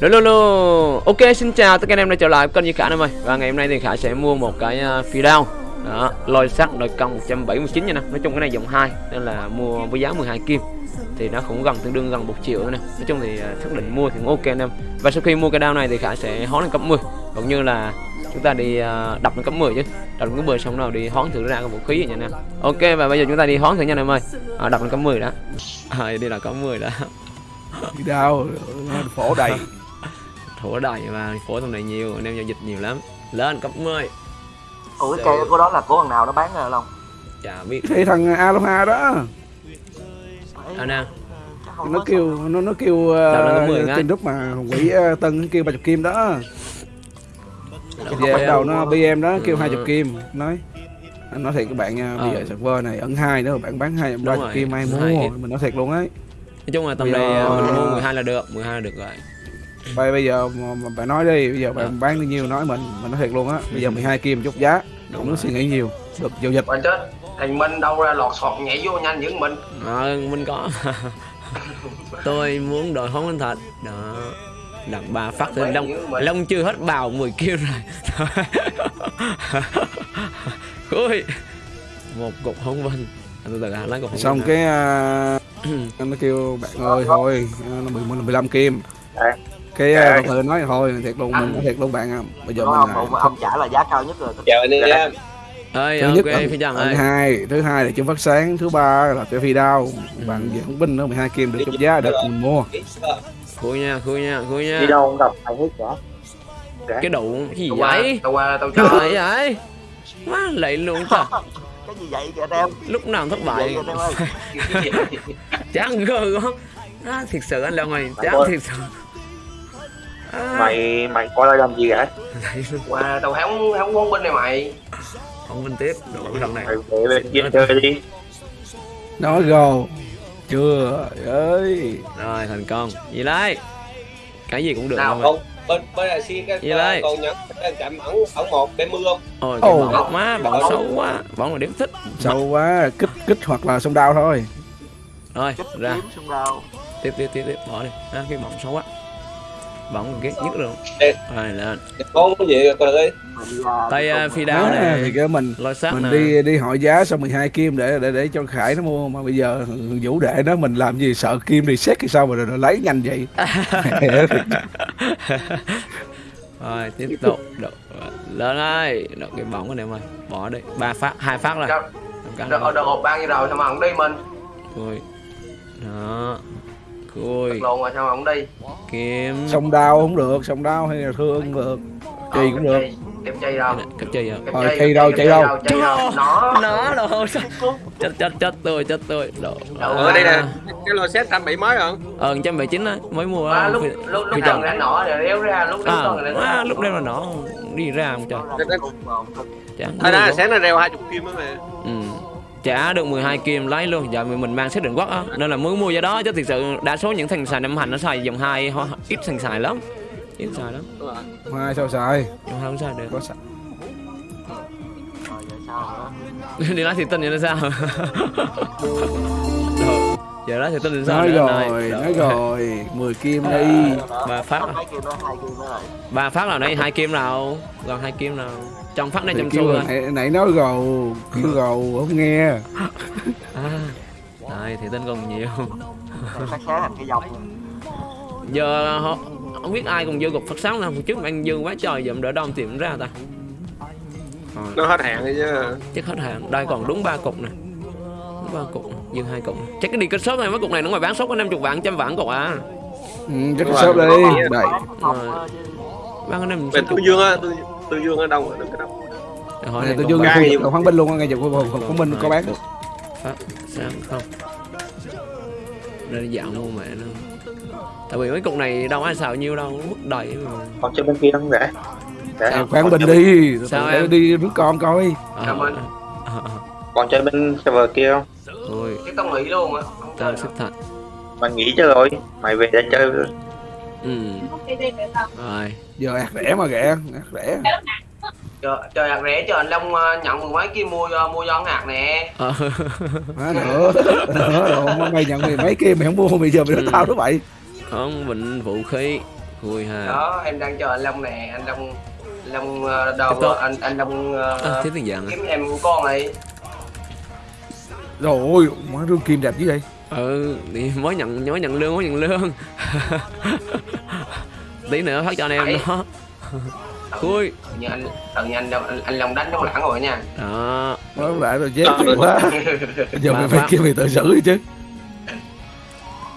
Lô lô lô. Ok xin chào tất cả anh em đã trở lại kênh Duy Khả em ơi. Và ngày hôm nay thì Khả sẽ mua một cái uh, phi đao. Đó, lôi sắt đôi công 179 nha nè. Nói chung cái này dòng 2 Nên là mua với giá 12 kim. Thì nó cũng gần tương đương gần 1 triệu nữa nè. Nói chung thì xác định mua thì cũng ok anh em. Và sau khi mua cái đao này thì Khả sẽ hón lên cấp 10 Cũng như là chúng ta đi uh, đập lên cấp 10 chứ. Đập lên cấp 10 xong nào đi hón thử ra cái vũ khí vậy nha anh em. Ok và bây giờ chúng ta đi hón thử nha anh em ơi. À, Đập lên cấp 10 đó. À, đi là cấp 10 đó. Đi đâu? Phổ đầy. thổ đầy mà phổ trong này nhiều anh em giao dịch nhiều lắm. Lên cấp 10 Ủa cái cây của đó là của thằng nào nó bán rồi không? chả biết. Thì thằng Aloha đó, anh không nó kêu nó nó kêu Đào lên cái 10 uh, trên lúc mà quỷ uh, Tân nó kêu 30 kim đó. Về Bắt đầu nó BM đó kêu Ừ. 20 kim, nói anh nói thiệt các bạn nha, bây Ờ. giờ server này ẩn hai nữa bạn bán hai ba rồi, kim ai mua, hai mình nói thiệt luôn ấy. nói chung là tầm này à, mình mua 12 là được 12 là được rồi Bây bây giờ mà, mà bạn nói đi, bây giờ bạn Ờ. bán bao nhiêu nói mình, mình nói thiệt luôn á. Bây giờ 12 kim chút giá, có rồi. suy nghĩ nhiều, được giao dịch. Mà chết. Thằng Minh đâu ra lọt sọt nhảy vô nhanh dữ mình. À, mình có. Tôi muốn đổi hóng anh thật đó. Đặt ba phát thì long long chưa hết bào 10 kêu rồi. Ui một cục hóng vinh từ từ hả lấy cục hóng Xong cái uh, nó kêu bạn ơi thôi, uh, nó 10 15 kim. Dạ. cái Dạ. uh, từ nói thôi thiệt luôn mình thiệt luôn bạn à bây giờ Đúng mình không? à, Ông, không ông trả là giá cao nhất rồi. Chào anh em ơi thứ ok nhất trần ẩn ơi. hai thứ hai là chân phát sáng thứ ba là cái phi đao. Bạn về không binh nữa 12 kim được chút giá được mình mua. Khui nha khui nha khui nha. Đi đâu không gặp ai hết cả. cái đủ cái gì Tao vậy? Tao qua tao chơi. Vậy má lạy luôn ta Cái gì vậy kìa em? lúc nào thất Vậy bại chán gơ quá. À, thiệt sự anh Long ơi chán thiệt sự à, mày mày coi lại làm gì vậy? Qua tao hóng hóng quân binh này mày. Không bên tiếp đồ thằng này. Mày về bên kia chơi đi. Nói gồ chưa ơi. Rồi thành công. Gì đấy cái gì cũng được Nào, không không bên bên là xin cái Gì đây? còn nhận cái chạm ẩn ẩn một để mưa không? Ôi cái Ồ. bóng má bóng xấu quá. Bóng là điểm thích. Sâu quá kích kích hoặc là sông đao thôi. Rồi ra. tiếp tiếp tiếp tiếp bỏ đi. À, cái bóng xấu quá bóng ghét nhất luôn. Rồi lên con cái gì coi đi. Tay đi à, phi đao Đó, này thì cái mình lôi sắt mình nè. đi đi hỏi giá xong 12 kim để để để cho khải nó mua mà bây giờ vũ đệ nó mình làm gì sợ kim thì xét thì sao mà rồi, rồi lấy nhanh vậy? Rồi tiếp tục. Độ, lên ơi Độ, cái bóng của em ơi. Bỏ đi. Ba phát hai phát rồi. Được rồi. được hộp bao nhiêu rồi sao mà không đi mình. Khui Đó Khui Thật luôn rồi sao mà không đi? Kiếm. Sông đao không được sông đao hay là thương cũng được Chì Ờ, cũng được. Kẹp chì đâu? Kẹp Rồi, chì, chì kẹp đâu, chì đâu? Nó. Nó đồ sao Chết chết chết tôi chết tôi. Độ ở đây nè. Cái lô set trăm bảy mấy rồi Ờ 179 á Mới mua á lúc lúc lúc nào ra nọ rồi đéo ra lúc lúc À, đó rồi à, lúc đêm là nó đi ra không trời. Mà thôi đó nó reo hai chục kim đó mà ừ. Trả được 12 kim lấy luôn. Giờ mình mình mang xác định quốc á. Nên là mới mua giá đó Chứ thực sự đa số những thằng xài năm hành nó xài dòng 2 Ít thằng xài lắm. Ít xài lắm. Hai sao xài? Dòng 2 không xài được. Có xài. Đi nói thì tin vậy nó sao giờ nói thì tin thì sao nói nữa rồi nói rồi 10 kim đi. Ba phát à? mấy kim đó hai kim đó. Rồi. ba phát nào đây hai kim nào? Gần hai kim nào? Trong phát này trong xu nãy, nãy nói gầu kêu gầu không nghe. À đây thì tin còn nhiều. Giờ họ không biết ai còn dư cục phát sáng nào. Hồi trước anh dư quá trời giờ đỡ đông tìm ra ta. Nó hết hạn rồi chứ. Chắc hết hàng đây còn đúng ba cục nè. Đúng ba cục dư hai cục. Chắc cái đi kết shop này mấy cục này nó ngoài bán shop có 50 vạn trăm vạn cục à. Ừ, chắc Đúng shop đây. Ờ, chứ. bán cái năm bên tư dương á tư tư dương ở rồi đừng có đông. Hỏi này tôi dương vực khoáng binh luôn ngay vực khoáng binh có bán sáng không đây dạo mua mẹ nó. Tại vì mấy cục này đâu ai xào nhiêu đâu mất đầy mà. Còn chơi bên kia không rẻ? Rẻ. Sao? khoáng binh đi. Sao em? đi nước con coi. À, Cảm ơn. à, còn chơi bên server kia không thôi Chứ tao nghĩ luôn á. Tao xếp thật. Mày nghỉ chơi rồi. Mày về để chơi ừ. Rồi. Giờ ạt rẻ mà rẻ ạt rẻ. Trời, hạt rẻ cho anh Long ờ, nhận mười mấy kia mua ờ, mua giòn hạt nè. Ờ. Má nữa nữa rồi. Mày nhận mày mấy kia mày không mua bây giờ mày Ừ. tao đó vậy không bệnh vũ khí. Vui ha. Đó em đang chờ anh long nè. Anh long long Tiếp đầu anh anh long à, à? kiếm em của con này rồi ôi má rương kim đẹp chứ vậy? Ừ thì mới nhận mới nhận lương mới nhận lương. Tí nữa phát cho anh em đó. Tự nhiên anh tự nhiên anh anh, anh long đánh trong lãng rồi nha. Đó. Nó lại rồi dép nhiều quá. giờ mình phải kêu người tự xử chứ.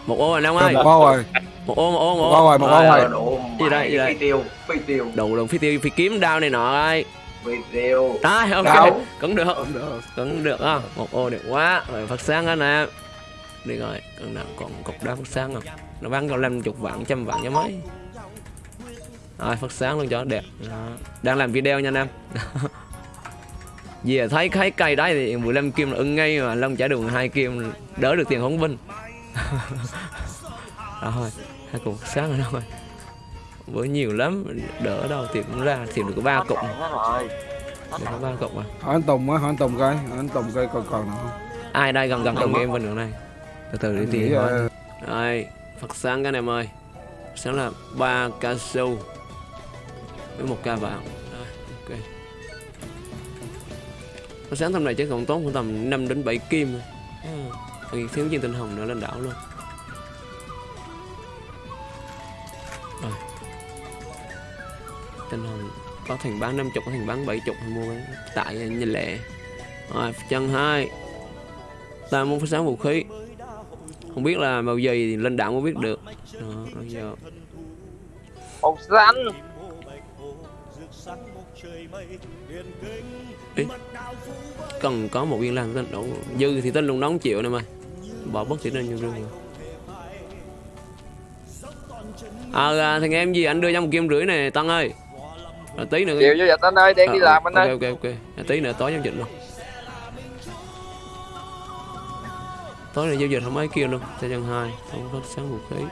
Một ô rồi Long ơi. Một ô rồi. Một ô một ô một Một ô rồi, một ô rồi. Ờ, độ Gì đây, gì đây? phi tiêu phi tiêu. Đủ lần phi tiêu phi kiếm đao này nọ ơi tiêu à, ok. Đao. cũng được. Không được. cũng được á một ô được quá. Rồi phát sáng anh em đi rồi. Còn nào còn cục đá phát sáng không? Nó bán còn năm chục vạn trăm vạn cho mấy? Rồi phát sáng luôn cho đẹp. Đó. đang làm video nha anh em. Về thấy thấy cây đấy thì 15 kim là ưng ngay mà long trả đường hai kim đỡ được tiền hỗn binh. Rồi hai cục sáng rồi đâu rồi bữa nhiều lắm. Đỡ đâu tiền cũng ra thì được có ba hết được có ba cục mà hỏi anh Tùng á hỏi anh Tùng coi hỏi anh Tùng coi còn còn nào không? Ai đây? Gần gần trong game bên đường này. Từ từ đi tìm ờ, đây phát sáng cái anh em ơi. Sáng là ba ca sâu với một ca vàng. Rồi, ok. Sáng tầm này chắc còn tốn khoảng tầm 5 đến 7 kim. Thôi à, còn thiếu viên tinh hồng nữa lên đảo luôn tinh hồng có thằng bán 50 có thằng bán 70 thì mua bán tại nhìn lệ. Rồi chân hai. Ta muốn phát sáng vũ khí. Không biết là màu gì thì lên đảo mới biết được. Đó, bây giờ. Màu xanh cần có một viên lan tinh đủ. Dư thì tinh luôn đóng chịu nè mày. Bỏ bất thì lên như rương rồi. À, à thằng em gì? Anh đưa cho một kim rưỡi này tăng ơi à, tí nữa. Chịu cho vậy anh ơi đang đi Ờ, làm anh ok, ơi. ok ok. À, tí nữa tối giao dịch luôn. Tối này giao dịch không mấy kia luôn cho chân hai không phát sáng vũ khí.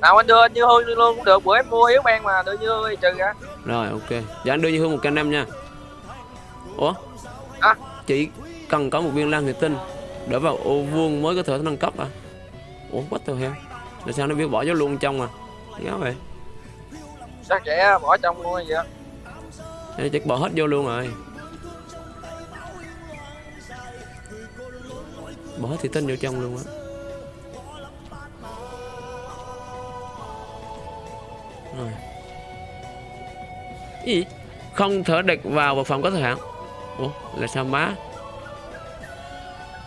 Nào anh đưa như hương luôn cũng được bữa em mua yếu mang mà đưa như hương trừ ra. Rồi ok. Dạ anh đưa như hương một canh năm nha. Ủa? À. Chỉ cần có một viên lan thủy tinh Để vào ô vuông mới có thể nâng cấp à? Ủa what the hell? Tại sao nó biết bỏ vô luôn trong à Nhớ vậy chắc trẻ bỏ trong luôn á? Thế chắc bỏ hết vô luôn rồi. Bỏ hết thủy tinh vô trong luôn á. Rồi. Gì Không thể đặt vào vật phẩm có thời hạn. Ủa là sao má?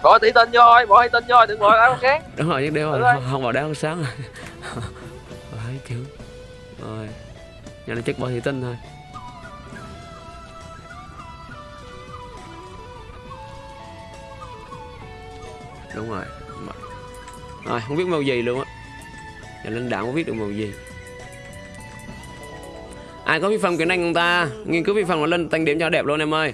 Bỏ tỷ tinh vô thôi bỏ tỷ tinh vô đừng bỏ đá khác đúng rồi chắc đeo rồi không, không vào đá không sáng. Rồi kiểu. Rồi nhà này chắc bỏ thủy tinh thôi. Đúng rồi. Rồi, không biết màu gì luôn á. Nhà lãnh đạo không biết được màu gì. Ai có vi phạm kỹ năng người ta? Nghiên cứu vi phần mà lên tăng điểm cho đẹp luôn em ơi.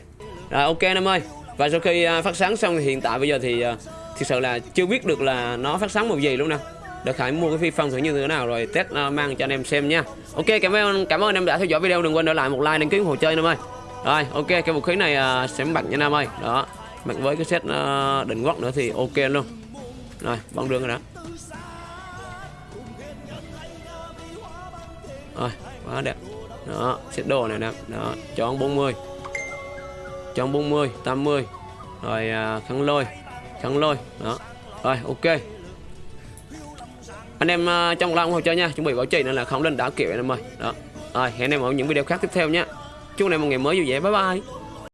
Rồi, ok em ơi. Và sau khi à, phát sáng xong thì hiện tại bây giờ thì à, thực sự là chưa biết được là nó phát sáng màu gì luôn nè để khải mua cái phi phong thử như thế nào rồi test uh, mang cho anh em xem nha. Ok cảm ơn cảm ơn anh em đã theo dõi video đừng quên để lại một like đăng ký ủng hộ chơi anh em ơi rồi ok cái vũ khí này uh, sẽ mặc nha anh em ơi. Đó mặc với cái set uh, đỉnh quốc nữa thì ok luôn. Rồi băng đường rồi đó. Rồi quá đẹp. Đó set đồ này nè. Đó chọn 40 chọn 40 80 rồi uh, khăn lôi khăn lôi. Đó rồi ok anh em ờ, trong lòng hồ chơi nha, chuẩn bị bảo trì nên là không lên đảo kiểu anh em ơi đó. Rồi, hẹn em ở những video khác tiếp theo nhé chúc anh em một ngày mới vui vẻ, bye bye.